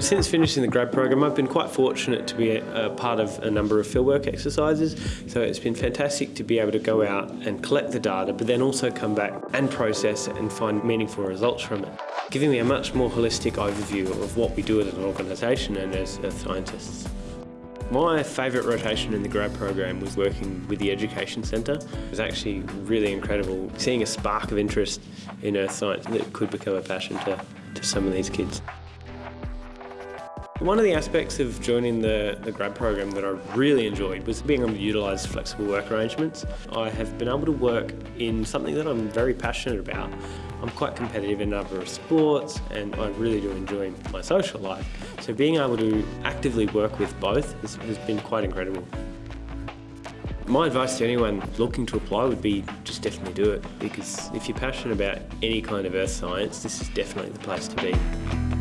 Since finishing the grad program, I've been quite fortunate to be a, a, part of a number of fieldwork exercises. So it's been fantastic to be able to go out and collect the data, but then also come back and process and find meaningful results from it, giving me a much more holistic overview of what we do as an organisation and as, as scientists. My favourite rotation in the grad program was working with the Education Centre. It was actually really incredible seeing a spark of interest in earth science that could become a passion to, to some of these kids. One of the aspects of joining the, the grad program that I really enjoyed was being able to utilise flexible work arrangements. I have been able to work in something that I'm very passionate about. I'm quite competitive in a number of sports and I really do enjoy my social life. So being able to actively work with both has, has been quite incredible. My advice to anyone looking to apply would be just definitely do it because if you're passionate about any kind of earth science, this is definitely the place to be.